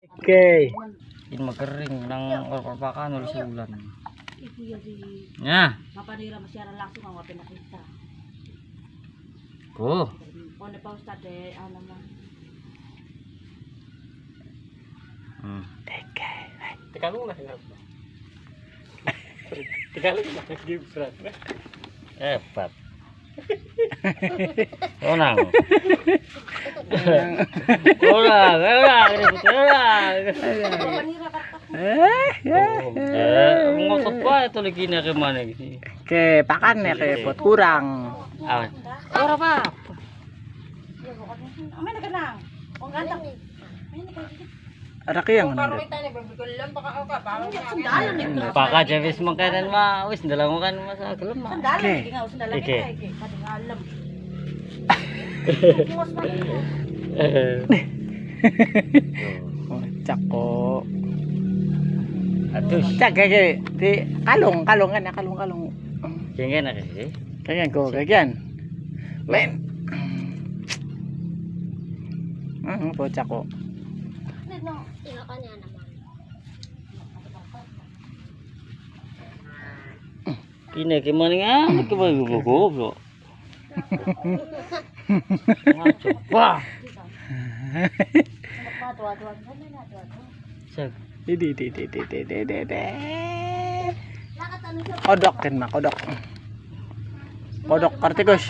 Okay. Ini magkering ng orpapakan ulit sa ulan. Ikuya di Nya, mapanira masyara langsung ang wapin nakita. ko. Kung pa ustad eh, ano mo. Hmm. Tagalog na hinap. Tagalog na Gibran. Hebat. Ulang. Mapanira ka ka. Eh, ngosot pa ito lagi na ke mana gitu. Ke pakan ya ke pot kurang. Ah, ora pa. Ya bukan. Amay na. Kung ganda. May na ke yang ni. Paka jabis makanan ma, wis ndalang kan masa gelem ma. Okay. Mas Oh, cako. Aduh, Cak kayak di kalung kalung kan ya kalung kalung. kengken na kasi. Kaya ko kaya Men. Hmm, po cako. Kini ke mana nga? Ke mana na dua-dua. sag. Di di di di di di di di. Kodok kan kodok. Kodok kartikus.